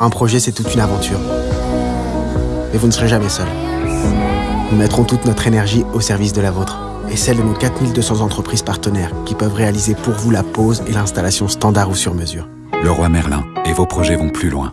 Un projet, c'est toute une aventure. Mais vous ne serez jamais seul. Nous mettrons toute notre énergie au service de la vôtre et celle de nos 4200 entreprises partenaires qui peuvent réaliser pour vous la pose et l'installation standard ou sur mesure. Le roi Merlin et vos projets vont plus loin.